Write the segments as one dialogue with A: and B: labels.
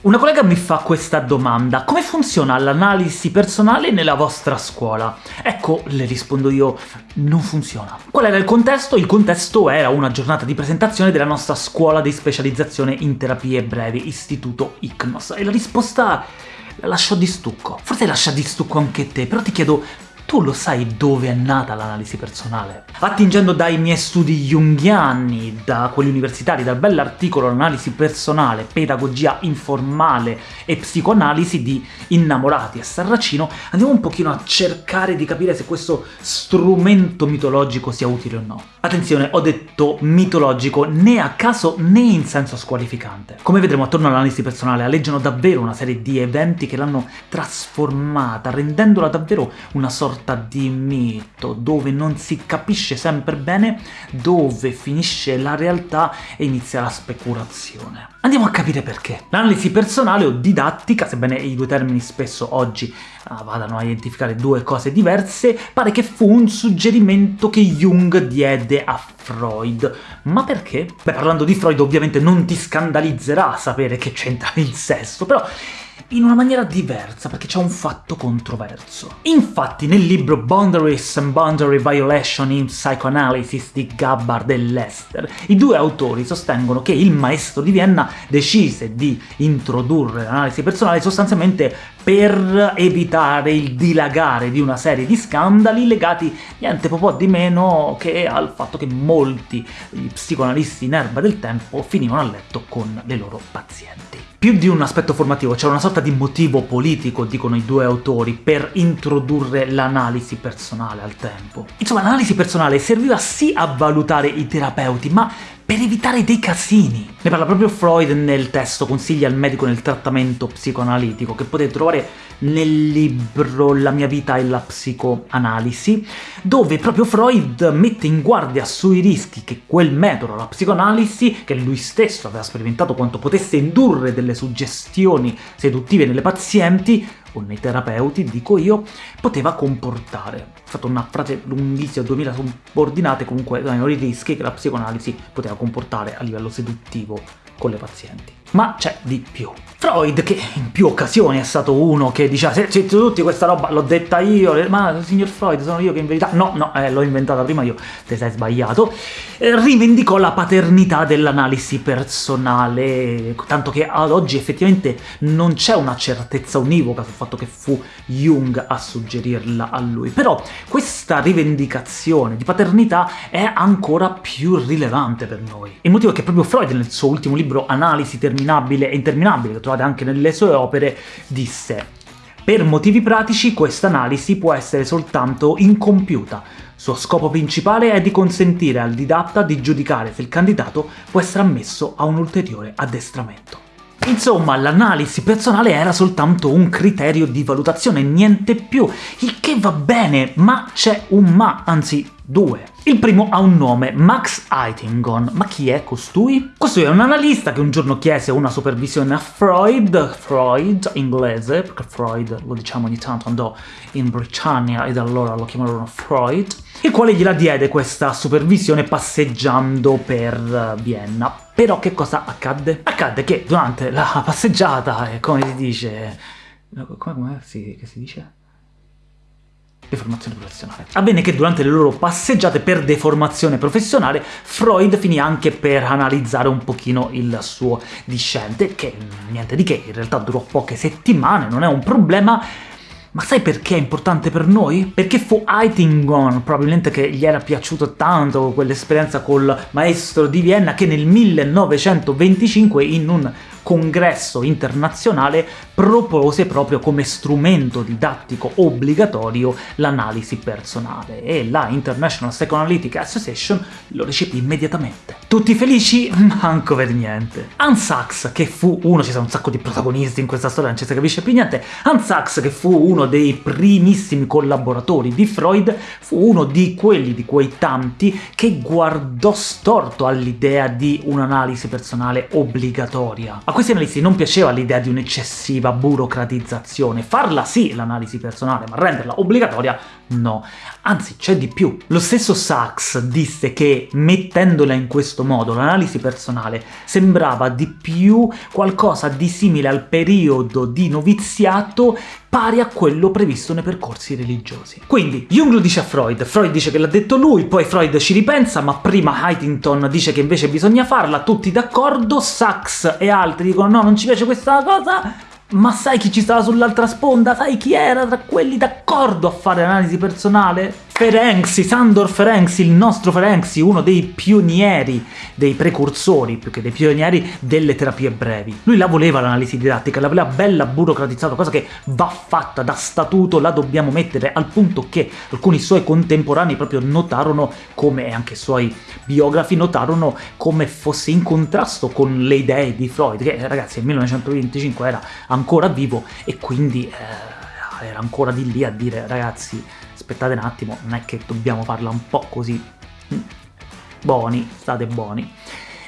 A: Una collega mi fa questa domanda, come funziona l'analisi personale nella vostra scuola? Ecco, le rispondo io, non funziona. Qual era il contesto? Il contesto era una giornata di presentazione della nostra scuola di specializzazione in terapie brevi, istituto ICNOS, e la risposta la lascio di stucco. Forse lascia di stucco anche te, però ti chiedo tu lo sai dove è nata l'analisi personale? Attingendo dai miei studi junghiani, da quelli universitari, dal bell'articolo L'analisi personale, pedagogia informale e psicoanalisi di Innamorati e Sarracino, andiamo un pochino a cercare di capire se questo strumento mitologico sia utile o no. Attenzione, ho detto mitologico né a caso né in senso squalificante. Come vedremo attorno all'analisi personale alleggiano davvero una serie di eventi che l'hanno trasformata, rendendola davvero una sorta sorta di mito, dove non si capisce sempre bene dove finisce la realtà e inizia la speculazione. Andiamo a capire perché. L'analisi personale o didattica, sebbene i due termini spesso oggi uh, vadano a identificare due cose diverse, pare che fu un suggerimento che Jung diede a Freud. Ma perché? Beh, parlando di Freud ovviamente non ti scandalizzerà sapere che c'entra il sesso, però in una maniera diversa, perché c'è un fatto controverso. Infatti nel libro Boundaries and Boundary Violation in Psychoanalysis di Gabbard e Lester, i due autori sostengono che il maestro di Vienna decise di introdurre l'analisi personale sostanzialmente per evitare il dilagare di una serie di scandali legati niente po' di meno che al fatto che molti psicoanalisti in erba del tempo finivano a letto con le loro pazienti. Più di un aspetto formativo, c'era una sorta di motivo politico, dicono i due autori, per introdurre l'analisi personale al tempo. Insomma, l'analisi personale serviva sì a valutare i terapeuti, ma per evitare dei casini. Ne parla proprio Freud nel testo Consigli al medico nel trattamento psicoanalitico, che potete trovare nel libro La mia vita e la psicoanalisi, dove proprio Freud mette in guardia sui rischi che quel metodo, la psicoanalisi, che lui stesso aveva sperimentato quanto potesse indurre delle suggestioni seduttive nelle pazienti, o nei terapeuti, dico io, poteva comportare. Ho fatto una frase lunghissima, 2000 subordinate, comunque erano i rischi che la psicoanalisi poteva comportare a livello seduttivo con le pazienti. Ma c'è di più. Freud, che in più occasioni è stato uno che diceva se c'è tutti questa roba, l'ho detta io, ma signor Freud, sono io che in verità... No, no, eh, l'ho inventata prima io, te sei sbagliato. Eh, rivendicò la paternità dell'analisi personale, tanto che ad oggi effettivamente non c'è una certezza univoca sul fatto che fu Jung a suggerirla a lui. Però questa rivendicazione di paternità è ancora più rilevante per noi. Il motivo è che proprio Freud nel suo ultimo libro Analisi terminabile e interminabile, che trovate anche nelle sue opere, disse per motivi pratici questa analisi può essere soltanto incompiuta. Suo scopo principale è di consentire al didatta di giudicare se il candidato può essere ammesso a un ulteriore addestramento. Insomma, l'analisi personale era soltanto un criterio di valutazione, niente più, il che va bene, ma c'è un ma, anzi due. Il primo ha un nome, Max Eitingon. Ma chi è costui? Costui è un analista che un giorno chiese una supervisione a Freud, Freud inglese, perché Freud lo diciamo ogni tanto andò in Britannia ed allora lo chiamarono Freud, il quale gliela diede questa supervisione passeggiando per Vienna. Però che cosa accadde? Accadde che durante la passeggiata, come si dice... come, come si, si dice? Deformazione professionale. Avvenne che durante le loro passeggiate per deformazione professionale Freud finì anche per analizzare un pochino il suo discente, che niente di che, in realtà durò poche settimane, non è un problema, ma sai perché è importante per noi? Perché fu Eitingon, probabilmente che gli era piaciuto tanto quell'esperienza col maestro di Vienna, che nel 1925 in un congresso internazionale propose proprio come strumento didattico obbligatorio l'analisi personale, e la International Psychoanalytic Association lo recepì immediatamente. Tutti felici? Manco per niente. Hans Sachs, che fu uno, ci sono un sacco di protagonisti in questa storia, non ci si capisce più niente, Hans Sachs, che fu uno dei primissimi collaboratori di Freud, fu uno di quelli, di quei tanti, che guardò storto all'idea di un'analisi personale obbligatoria. A questi analisti non piaceva l'idea di un'eccessiva burocratizzazione. Farla sì l'analisi personale, ma renderla obbligatoria No, anzi c'è di più. Lo stesso Sachs disse che mettendola in questo modo, l'analisi personale sembrava di più qualcosa di simile al periodo di noviziato pari a quello previsto nei percorsi religiosi. Quindi Jung lo dice a Freud, Freud dice che l'ha detto lui, poi Freud ci ripensa, ma prima Huntington dice che invece bisogna farla, tutti d'accordo, Sachs e altri dicono no, non ci piace questa cosa, ma sai chi ci stava sull'altra sponda? Sai chi era tra quelli d'accordo a fare analisi personale? Ferenczi, Sandor Ferenczi, il nostro Ferenczi, uno dei pionieri, dei precursori, più che dei pionieri, delle terapie brevi. Lui la voleva l'analisi didattica, la voleva bella burocratizzata, cosa che va fatta da statuto, la dobbiamo mettere al punto che alcuni suoi contemporanei proprio notarono come, anche i suoi biografi notarono come fosse in contrasto con le idee di Freud, che ragazzi nel 1925 era ancora vivo e quindi eh, era ancora di lì a dire ragazzi aspettate un attimo, non è che dobbiamo farla un po' così, mm, buoni, state buoni,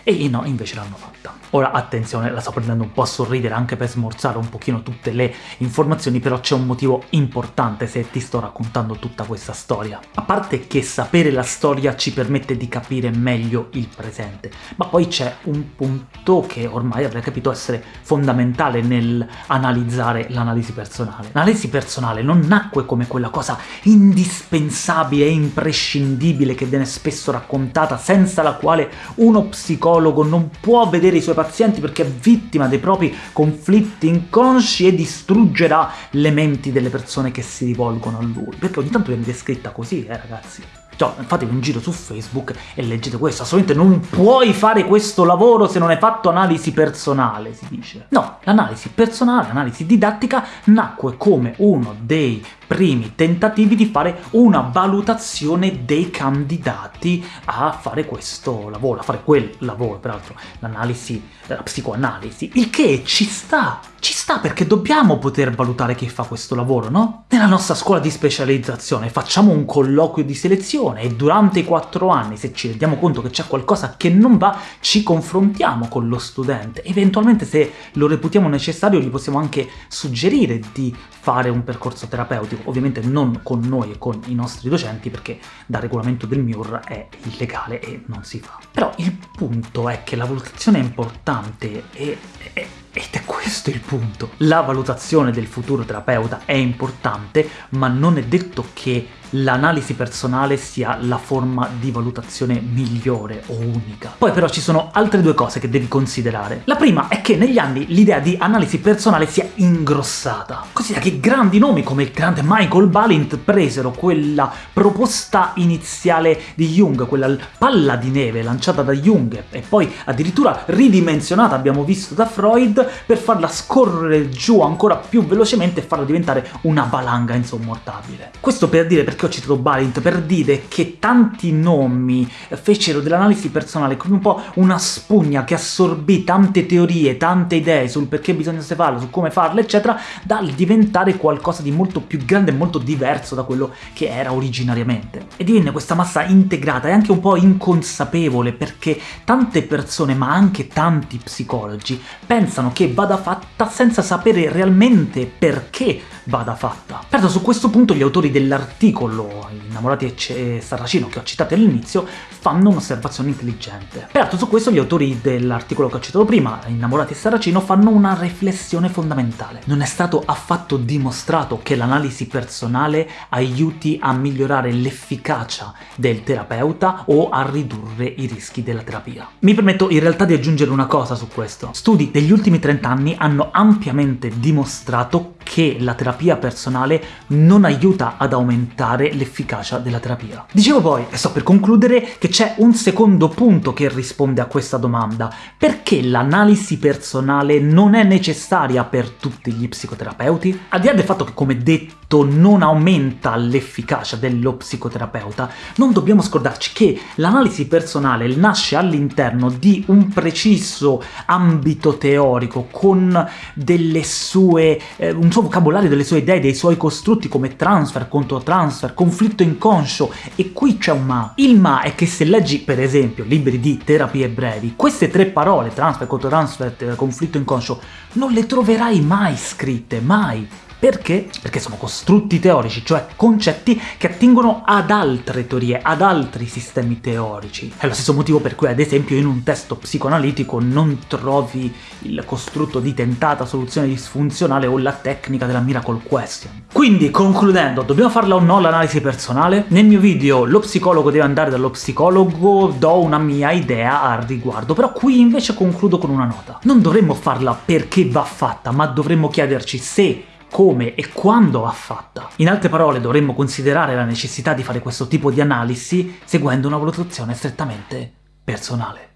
A: e no, invece l'hanno fatta. Ora, attenzione, la sto prendendo un po' a sorridere anche per smorzare un pochino tutte le informazioni, però c'è un motivo importante se ti sto raccontando tutta questa storia. A parte che sapere la storia ci permette di capire meglio il presente, ma poi c'è un punto che ormai avrei capito essere fondamentale nel analizzare l'analisi personale. L'analisi personale non nacque come quella cosa indispensabile e imprescindibile che viene spesso raccontata, senza la quale uno psicologo non può vedere i suoi pazienti perché è vittima dei propri conflitti inconsci e distruggerà le menti delle persone che si rivolgono a lui. Perché ogni tanto viene descritta così, eh ragazzi. Cioè, fatevi un giro su Facebook e leggete questo, assolutamente non puoi fare questo lavoro se non hai fatto analisi personale, si dice. No, l'analisi personale, l'analisi didattica, nacque come uno dei primi tentativi di fare una valutazione dei candidati a fare questo lavoro, a fare quel lavoro, peraltro l'analisi, la psicoanalisi, il che ci sta, ci sta perché dobbiamo poter valutare chi fa questo lavoro, no? Nella nostra scuola di specializzazione facciamo un colloquio di selezione e durante i quattro anni, se ci rendiamo conto che c'è qualcosa che non va, ci confrontiamo con lo studente. Eventualmente se lo reputiamo necessario gli possiamo anche suggerire di fare un percorso terapeutico ovviamente non con noi e con i nostri docenti, perché dal regolamento del MIUR è illegale e non si fa. Però il punto è che la valutazione è importante e, e ed è questo il punto. La valutazione del futuro terapeuta è importante, ma non è detto che l'analisi personale sia la forma di valutazione migliore o unica. Poi però ci sono altre due cose che devi considerare. La prima è che negli anni l'idea di analisi personale si è ingrossata. Considera che grandi nomi come il grande Michael Balint presero quella proposta iniziale di Jung, quella palla di neve lanciata da Jung e poi addirittura ridimensionata, abbiamo visto, da Freud, per farla scorrere giù ancora più velocemente e farla diventare una valanga insommortabile. Questo per dire perché perché ho citato Balint? Per dire che tanti nomi fecero dell'analisi personale come un po' una spugna che assorbì tante teorie, tante idee sul perché bisogna farlo, su come farlo, eccetera, dal diventare qualcosa di molto più grande e molto diverso da quello che era originariamente. E divenne questa massa integrata e anche un po' inconsapevole, perché tante persone, ma anche tanti psicologi, pensano che vada fatta senza sapere realmente perché vada fatta. Perto su questo punto gli autori dell'articolo Innamorati e Sarracino che ho citato all'inizio fanno un'osservazione intelligente. Peraltro su questo gli autori dell'articolo che ho citato prima, Innamorati e Sarracino, fanno una riflessione fondamentale. Non è stato affatto dimostrato che l'analisi personale aiuti a migliorare l'efficacia del terapeuta o a ridurre i rischi della terapia. Mi permetto in realtà di aggiungere una cosa su questo. Studi degli ultimi 30 anni hanno ampiamente dimostrato che la terapia personale non aiuta ad aumentare l'efficacia della terapia. Dicevo poi, e sto per concludere, che c'è un secondo punto che risponde a questa domanda. Perché l'analisi personale non è necessaria per tutti gli psicoterapeuti? Al di là del fatto che, come detto, non aumenta l'efficacia dello psicoterapeuta, non dobbiamo scordarci che l'analisi personale nasce all'interno di un preciso ambito teorico, con delle sue... Eh, un suo vocabolario, delle sue idee, dei suoi costrutti come transfer, controtransfer, conflitto inconscio, e qui c'è un ma. Il ma è che se leggi, per esempio, libri di terapie brevi, queste tre parole, transfer, controtransfer, conflitto inconscio, non le troverai mai scritte, mai. Perché? Perché sono costrutti teorici, cioè concetti che attingono ad altre teorie, ad altri sistemi teorici. È lo stesso motivo per cui, ad esempio, in un testo psicoanalitico non trovi il costrutto di tentata soluzione disfunzionale o la tecnica della miracle question. Quindi, concludendo, dobbiamo farla o no l'analisi personale? Nel mio video lo psicologo deve andare dallo psicologo do una mia idea al riguardo, però qui invece concludo con una nota. Non dovremmo farla perché va fatta, ma dovremmo chiederci se come e quando va fatta. In altre parole, dovremmo considerare la necessità di fare questo tipo di analisi seguendo una valutazione strettamente personale.